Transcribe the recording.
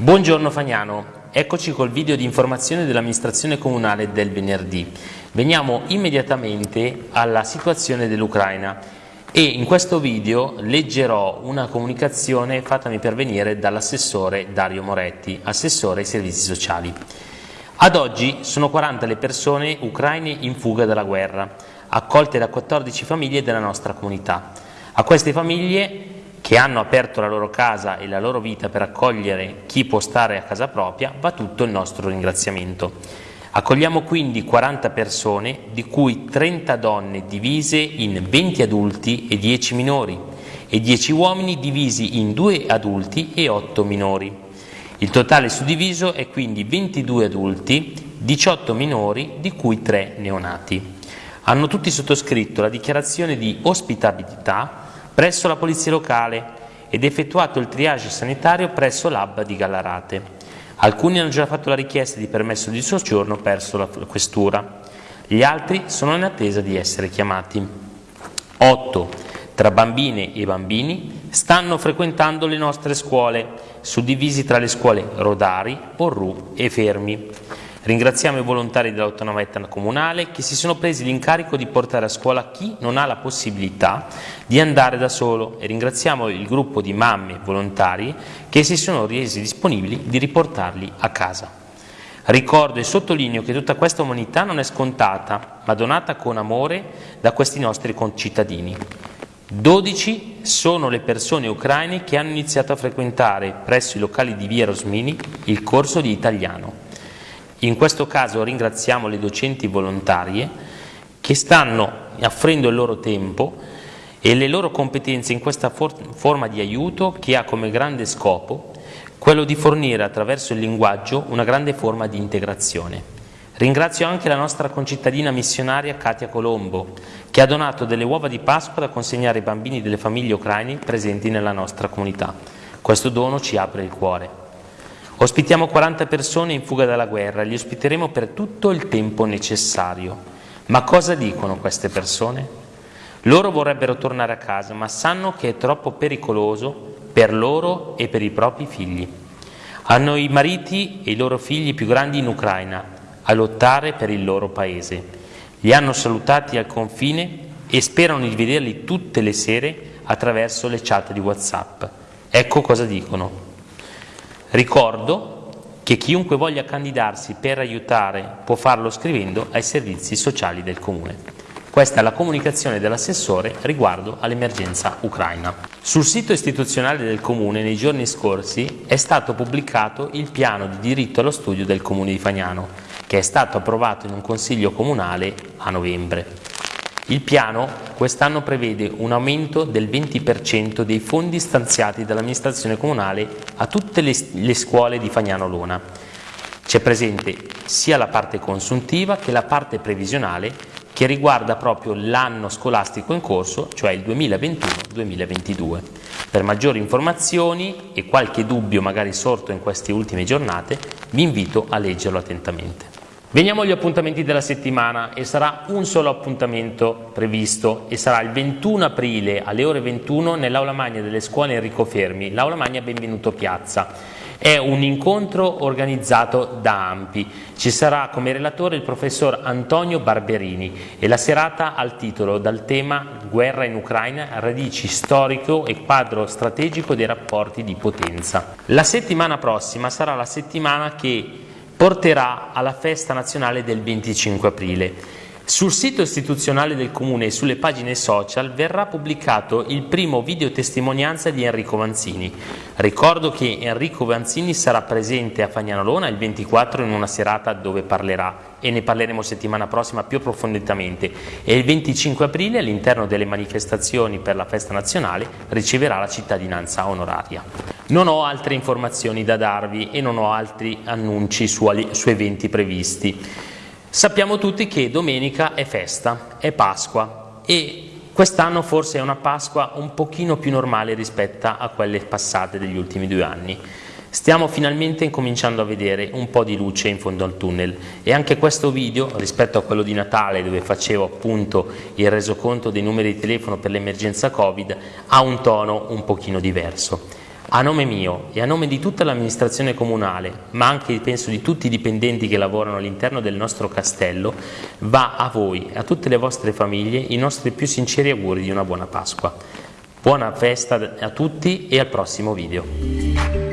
Buongiorno Fagnano, eccoci col video di informazione dell'amministrazione comunale del venerdì. Veniamo immediatamente alla situazione dell'Ucraina e in questo video leggerò una comunicazione fattami pervenire dall'assessore Dario Moretti, assessore ai servizi sociali. Ad oggi sono 40 le persone ucraine in fuga dalla guerra, accolte da 14 famiglie della nostra comunità. A queste famiglie che hanno aperto la loro casa e la loro vita per accogliere chi può stare a casa propria, va tutto il nostro ringraziamento. Accogliamo quindi 40 persone, di cui 30 donne divise in 20 adulti e 10 minori, e 10 uomini divisi in 2 adulti e 8 minori. Il totale suddiviso è quindi 22 adulti, 18 minori, di cui 3 neonati. Hanno tutti sottoscritto la dichiarazione di ospitabilità presso la polizia locale ed effettuato il triage sanitario presso l'AB di Gallarate. Alcuni hanno già fatto la richiesta di permesso di soggiorno presso la questura. Gli altri sono in attesa di essere chiamati. 8. Tra bambine e bambini stanno frequentando le nostre scuole, suddivisi tra le scuole Rodari, Porru e Fermi. Ringraziamo i volontari dell'autonometta comunale che si sono presi l'incarico di portare a scuola chi non ha la possibilità di andare da solo e ringraziamo il gruppo di mamme volontari che si sono resi disponibili di riportarli a casa. Ricordo e sottolineo che tutta questa umanità non è scontata, ma donata con amore da questi nostri concittadini. 12 sono le persone ucraine che hanno iniziato a frequentare presso i locali di Via Rosmini il corso di italiano. In questo caso ringraziamo le docenti volontarie che stanno offrendo il loro tempo e le loro competenze in questa for forma di aiuto che ha come grande scopo quello di fornire attraverso il linguaggio una grande forma di integrazione. Ringrazio anche la nostra concittadina missionaria Katia Colombo, che ha donato delle uova di Pasqua da consegnare ai bambini delle famiglie ucraine presenti nella nostra comunità. Questo dono ci apre il cuore. Ospitiamo 40 persone in fuga dalla guerra, li ospiteremo per tutto il tempo necessario. Ma cosa dicono queste persone? Loro vorrebbero tornare a casa, ma sanno che è troppo pericoloso per loro e per i propri figli. Hanno i mariti e i loro figli più grandi in Ucraina a lottare per il loro paese. Li hanno salutati al confine e sperano di vederli tutte le sere attraverso le chat di Whatsapp. Ecco cosa dicono. Ricordo che chiunque voglia candidarsi per aiutare può farlo scrivendo ai servizi sociali del Comune. Questa è la comunicazione dell'assessore riguardo all'emergenza ucraina. Sul sito istituzionale del Comune nei giorni scorsi è stato pubblicato il piano di diritto allo studio del Comune di Fagnano, che è stato approvato in un consiglio comunale a novembre. Il piano quest'anno prevede un aumento del 20% dei fondi stanziati dall'amministrazione comunale a tutte le, le scuole di Fagnano Lona. C'è presente sia la parte consuntiva che la parte previsionale che riguarda proprio l'anno scolastico in corso, cioè il 2021-2022. Per maggiori informazioni e qualche dubbio magari sorto in queste ultime giornate, vi invito a leggerlo attentamente. Veniamo agli appuntamenti della settimana e sarà un solo appuntamento previsto e sarà il 21 aprile alle ore 21 nell'aula magna delle scuole Enrico Fermi, l'aula magna Benvenuto Piazza. È un incontro organizzato da AMPI. Ci sarà come relatore il professor Antonio Barberini e la serata al titolo dal tema Guerra in Ucraina, radici storico e quadro strategico dei rapporti di potenza. La settimana prossima sarà la settimana che porterà alla festa nazionale del 25 aprile. Sul sito istituzionale del Comune e sulle pagine social verrà pubblicato il primo videotestimonianza di Enrico Vanzini. Ricordo che Enrico Vanzini sarà presente a Fagnanolona il 24 in una serata dove parlerà e ne parleremo settimana prossima più approfonditamente e il 25 aprile all'interno delle manifestazioni per la festa nazionale riceverà la cittadinanza onoraria. Non ho altre informazioni da darvi e non ho altri annunci su, su eventi previsti. Sappiamo tutti che domenica è festa, è Pasqua e quest'anno forse è una Pasqua un pochino più normale rispetto a quelle passate degli ultimi due anni. Stiamo finalmente incominciando a vedere un po' di luce in fondo al tunnel e anche questo video, rispetto a quello di Natale dove facevo appunto il resoconto dei numeri di telefono per l'emergenza Covid, ha un tono un pochino diverso. A nome mio e a nome di tutta l'amministrazione comunale, ma anche penso di tutti i dipendenti che lavorano all'interno del nostro castello, va a voi e a tutte le vostre famiglie i nostri più sinceri auguri di una buona Pasqua. Buona festa a tutti e al prossimo video.